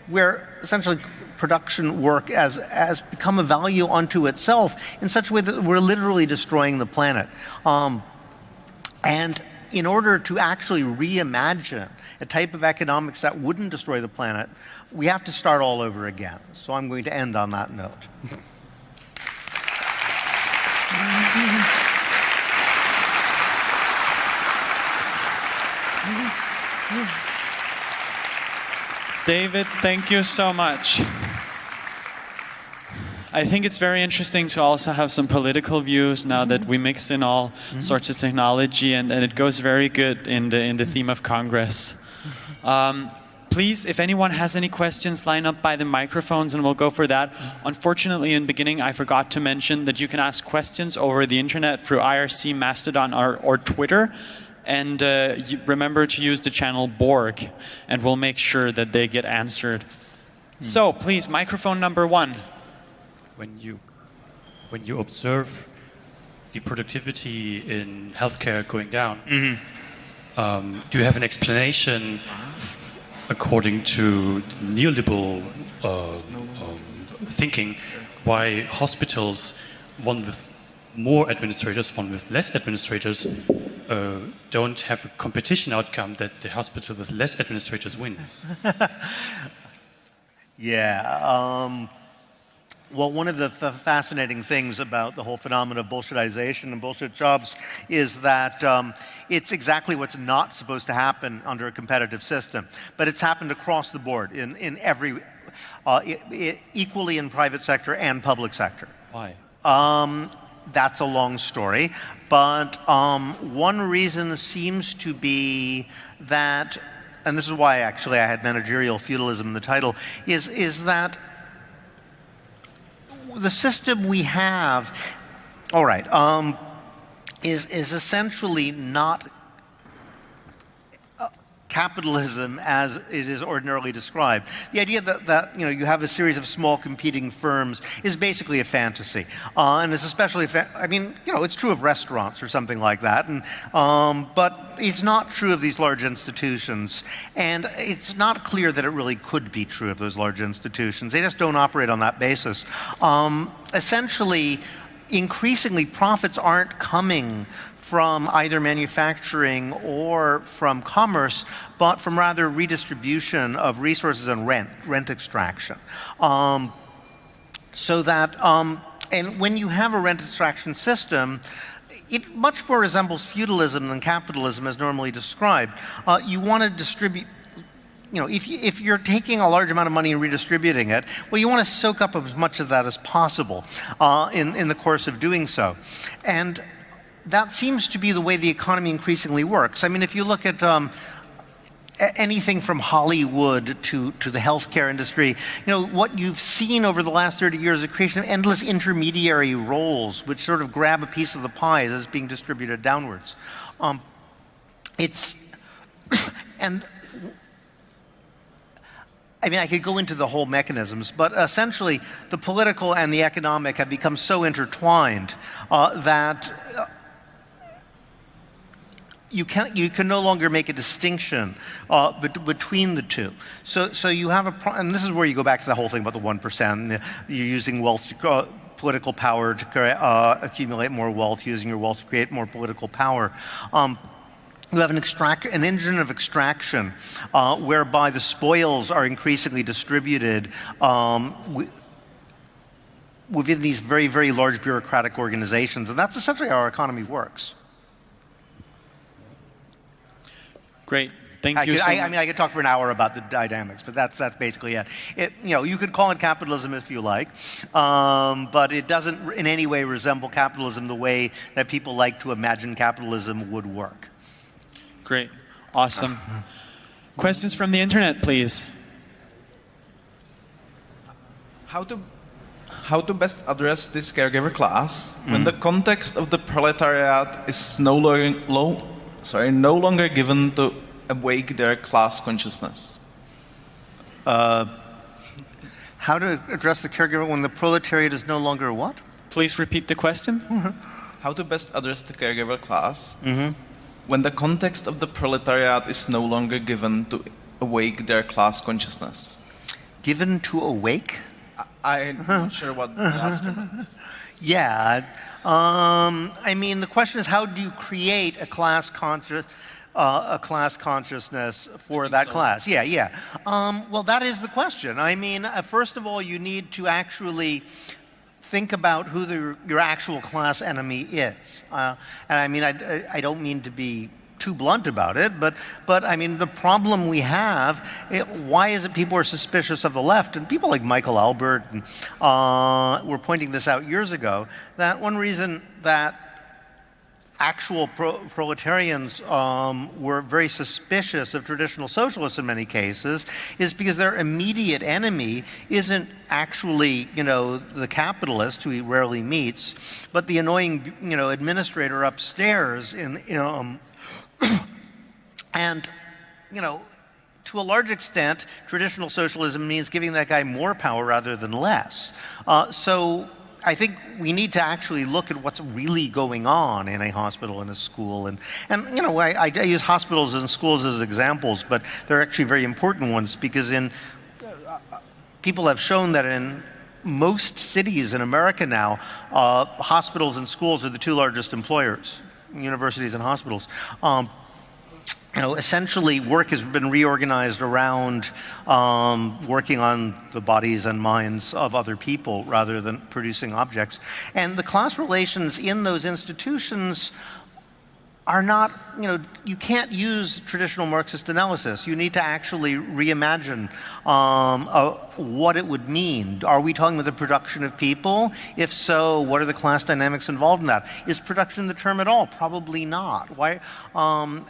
where essentially production work has, has become a value unto itself in such a way that we're literally destroying the planet. Um, and in order to actually reimagine a type of economics that wouldn't destroy the planet, we have to start all over again. So I'm going to end on that note. David, thank you so much. I think it's very interesting to also have some political views now that we mix in all sorts of technology and, and, it goes very good in the, in the theme of Congress. Um, please, if anyone has any questions, line up by the microphones and we'll go for that. Unfortunately, in the beginning, I forgot to mention that you can ask questions over the internet through IRC, Mastodon, or, or Twitter. And uh, remember to use the channel Borg, and we'll make sure that they get answered. Hmm. So please, microphone number one when you when you observe the productivity in healthcare going down, mm -hmm. um, do you have an explanation according to neoliberal uh, um, thinking why hospitals, one with more administrators, one with less administrators, uh, don't have a competition outcome that the hospital with less administrators wins? yeah. Um well, one of the fascinating things about the whole phenomenon of bullshitization and bullshit jobs is that um, it's exactly what's not supposed to happen under a competitive system. But it's happened across the board in, in every, uh, it, it, equally in private sector and public sector. Why? Um, that's a long story. But um, one reason seems to be that, and this is why actually I had managerial feudalism in the title, is, is that the system we have, all right, um, is, is essentially not capitalism as it is ordinarily described. The idea that, that you know you have a series of small competing firms is basically a fantasy, uh, and it's especially I mean you know it's true of restaurants or something like that, and um, but it's not true of these large institutions, and it's not clear that it really could be true of those large institutions. They just don't operate on that basis. Um, essentially increasingly profits aren't coming from either manufacturing or from commerce, but from rather redistribution of resources and rent, rent extraction. Um, so that, um, and when you have a rent extraction system, it much more resembles feudalism than capitalism as normally described. Uh, you want to distribute you know, if, you, if you're taking a large amount of money and redistributing it, well, you want to soak up as much of that as possible uh, in, in the course of doing so. And that seems to be the way the economy increasingly works. I mean, if you look at um, anything from Hollywood to, to the healthcare industry, you know, what you've seen over the last 30 years is the creation of endless intermediary roles, which sort of grab a piece of the pie as it's being distributed downwards. Um, it's, and I mean, I could go into the whole mechanisms, but essentially the political and the economic have become so intertwined uh, that uh, you can you can no longer make a distinction uh, between the two. So so you have a and this is where you go back to the whole thing about the one percent. You're using wealth. To, uh, political power to uh, accumulate more wealth, using your wealth to create more political power. Um, you have an, extract, an engine of extraction uh, whereby the spoils are increasingly distributed um, within these very, very large bureaucratic organizations. And that's essentially how our economy works. Great. Thank I you. Could, so I, I, mean, I could talk for an hour about the dynamics, but that's that's basically it. it you know, you could call it capitalism if you like, um, but it doesn't in any way resemble capitalism the way that people like to imagine capitalism would work. Great, awesome. Questions from the internet, please. How to how to best address this caregiver class mm. when the context of the proletariat is no longer, low, sorry, no longer given to awake their class consciousness? Uh, how to address the caregiver when the proletariat is no longer what? Please repeat the question. How to best address the caregiver class mm-hmm. when the context of the proletariat is no longer given to awake their class consciousness? Given to awake? I- I'm not sure what the asker meant. Yeah. Um, I mean, the question is, how do you create a class conscious, uh, a class consciousness for that class? Yeah, yeah. Um, well, that is the question. I mean, uh, first of all, you need to actually think about who the, your actual class enemy is. Uh, and I mean, I, I don't mean to be too blunt about it, but, but I mean, the problem we have, it, why is it people are suspicious of the left? And people like Michael Albert and, uh, were pointing this out years ago, that one reason that actual pro proletarians um, were very suspicious of traditional socialists in many cases is because their immediate enemy isn't actually, you know, the capitalist who he rarely meets, but the annoying, you know, administrator upstairs in, in um, and, you know, to a large extent, traditional socialism means giving that guy more power rather than less. Uh, so I think we need to actually look at what's really going on in a hospital and a school. And, and you know, I, I use hospitals and schools as examples, but they're actually very important ones because in people have shown that in most cities in America now, uh, hospitals and schools are the two largest employers, universities and hospitals. Um, you know, essentially work has been reorganized around um, working on the bodies and minds of other people rather than producing objects. And the class relations in those institutions are not, you know, you can't use traditional Marxist analysis. You need to actually reimagine um, uh, what it would mean. Are we talking about the production of people? If so, what are the class dynamics involved in that? Is production the term at all? Probably not. Why? Um,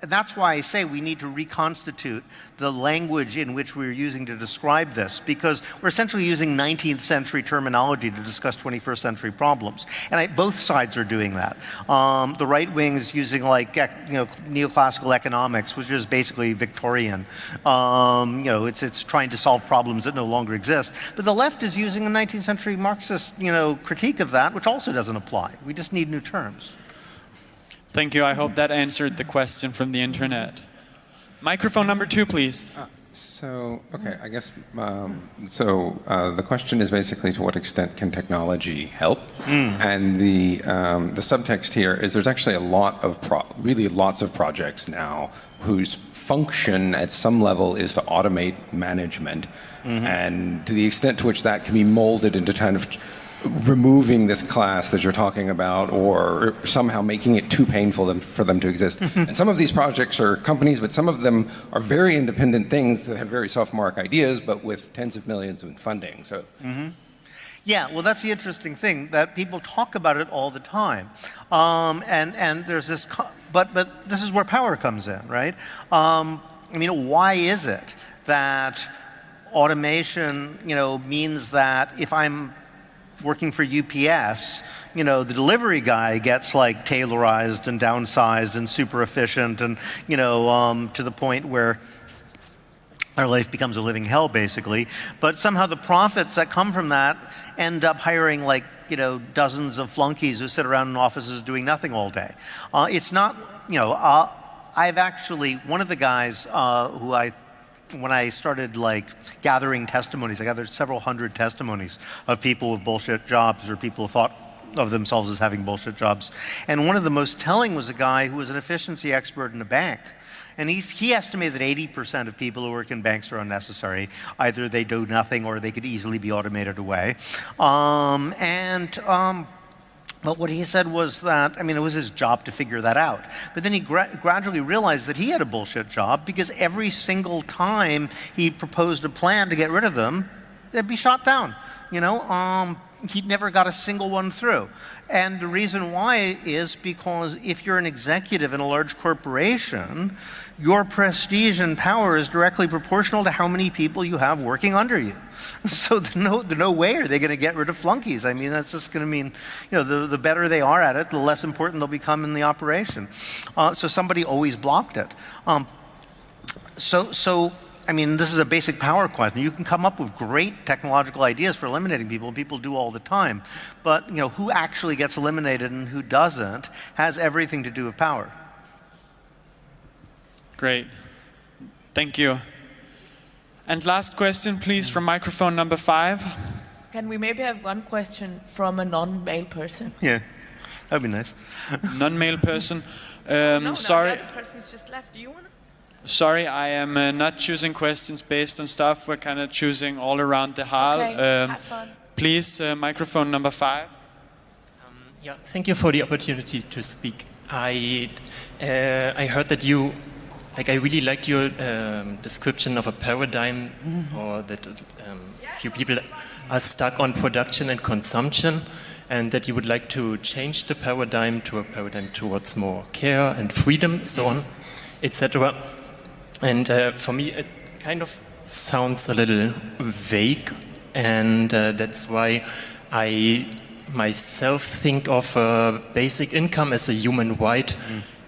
that's why I say we need to reconstitute the language in which we're using to describe this, because we're essentially using 19th century terminology to discuss 21st century problems. And I, both sides are doing that. Um, the right wing is using like you know neoclassical economics, which is basically Victorian. Um, you know, it's it's trying to solve problems that no longer exist. But the left is using a 19th century Marxist you know critique of that, which also doesn't apply. We just need new terms. Thank you. I hope that answered the question from the internet. Microphone number two, please. So, okay, I guess, um, so uh, the question is basically to what extent can technology help? And the, um, the subtext here is there's actually a lot of, pro- really lots of projects now whose function at some level is to automate management. And to the extent to which that can be molded into kind of removing this class that you're talking about or somehow making it too painful for them to exist. and some of these projects are companies, but some of them are very independent things that have very sophomoric ideas, but with tens of millions in funding. So Yeah, well, that's the interesting thing that people talk about it all the time, um, and and there's this, but but this is where power comes in, right? Um, I mean, why is it that automation, you know, means that if I'm working for UPS, you know, the delivery guy gets like Taylorized and downsized and super efficient, and you know, um, to the point where our life becomes a living hell basically. But somehow the profits that come from that end up hiring like you know dozens of flunkies who sit around in offices doing nothing all day. Uh, it's not you know uh, i've actually one of the guys uh, who i when I started like gathering testimonies, I gathered several hundred testimonies of people with bullshit jobs or people who thought of themselves as having bullshit jobs. And one of the most telling was a guy who was an efficiency expert in a bank. And he's, he estimated that 80% of people who work in banks are unnecessary. Either they do nothing or they could easily be automated away. Um, and um, but what he said was that, I mean, it was his job to figure that out. But then he gra- gradually realized that he had a bullshit job because every single time he proposed a plan to get rid of them, they'd be shot down. You know, um, he never got a single one through. And the reason why is because if you're an executive in a large corporation, your prestige and power is directly proportional to how many people you have working under you. So no, no way are they going to get rid of flunkies. I mean, that's just going to mean, you know, the, the better they are at it, the less important they'll become in the operation. Uh, so somebody always blocked it. Um, so, so I mean, this is a basic power question. You can come up with great technological ideas for eliminating people, people do all the time. But, you know, who actually gets eliminated and who doesn't has everything to do with power. Great. Thank you. And last question, please, from microphone number five. Can we maybe have one question from a non-male person? Yeah, that'd be nice. Non-male person. Um, no, sorry. No, the person's just left. Do you want? Sorry, I am uh, not choosing questions based on stuff. We're kind of choosing all around the hall. Okay, Um, have fun. please, uh, microphone number five. Yeah, thank you for the opportunity to speak. I uh, I heard that you, like, I really like your um, description of a paradigm, or that um, few people are stuck on production and consumption, and that you would like to change the paradigm to a paradigm towards more care and freedom, so on, etc. And uh, for me, it kind of sounds a little vague, and uh, that's why I myself think of uh, basic income as a human right,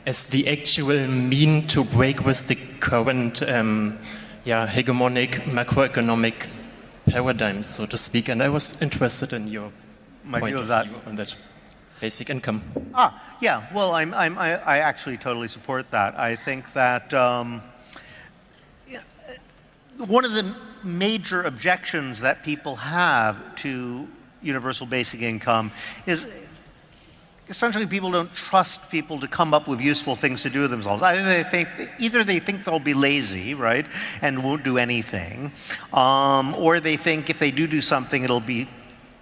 as the actual mean to break with the current um, yeah, hegemonic macroeconomic paradigm, so to speak. And I was interested in your My point view of that. view on that basic income. Ah, yeah. Well, I'm, I'm, I, I actually totally support that. I think that um, one of the major objections that people have to universal basic income is essentially people don't trust people to come up with useful things to do with themselves. Either they think, either they think they'll be lazy, right, and won't do anything, um, or they think if they do do something, it'll be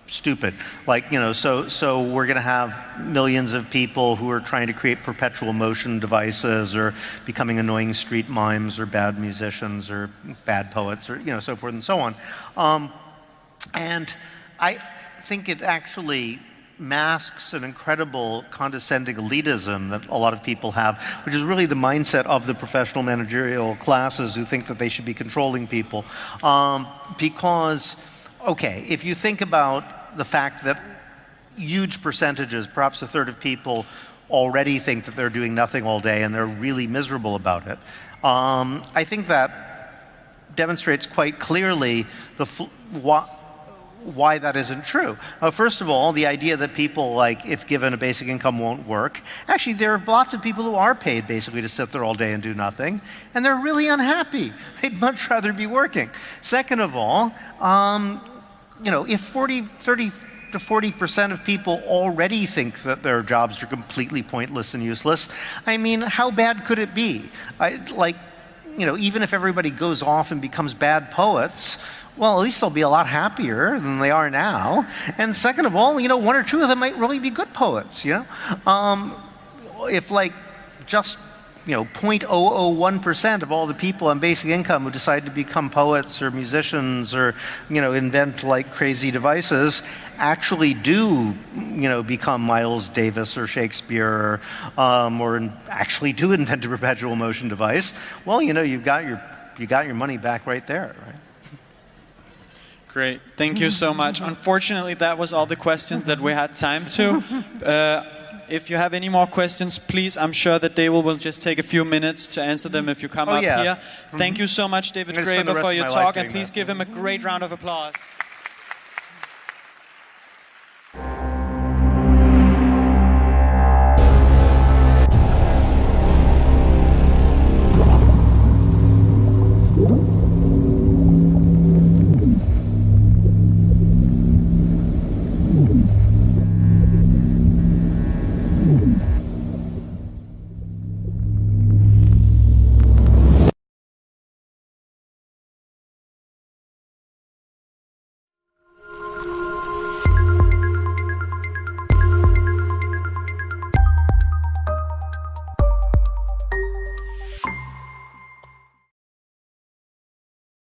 stupid. Like, you know, so, so we're going to have millions of people who are trying to create perpetual motion devices or becoming annoying street mimes or bad musicians or bad poets or, you know, so forth and so on. Um, and I think it actually masks an incredible condescending elitism that a lot of people have, which is really the mindset of the professional managerial classes who think that they should be controlling people. Um, because, okay, if you think about the fact that huge percentages, perhaps a third of people, already think that they're doing nothing all day and they're really miserable about it, um, I think that demonstrates quite clearly the fl- why, that isn't true. Uh, first of all, the idea that people, like, if given a basic income, won't work. Actually, there are lots of people who are paid basically to sit there all day and do nothing, and they're really unhappy. They'd much rather be working. Second of all, um, you know, if 40, 30 to 40% of people already think that their jobs are completely pointless and useless, I mean, how bad could it be? I, like, you know, even if everybody goes off and becomes bad poets, well, at least they'll be a lot happier than they are now. And second of all, you know, one or two of them might really be good poets, you know? Um, if like just, you know, 0.001% of all the people on basic income who decide to become poets or musicians or, you know, invent like crazy devices actually do, you know, become Miles Davis or Shakespeare or, um, or actually do invent a perpetual motion device, well, you know, you've got your, you got your money back right there, right? Great. Thank you so much. Unfortunately, that was all the questions that we had time to. Uh, if you have any more questions, please, I'm sure that David will just take a few minutes to answer them if you come Oh, up yeah. here. Thank you so much, David I'm gonna spend the Graeber, for your talk, and please that. give him a great round of applause.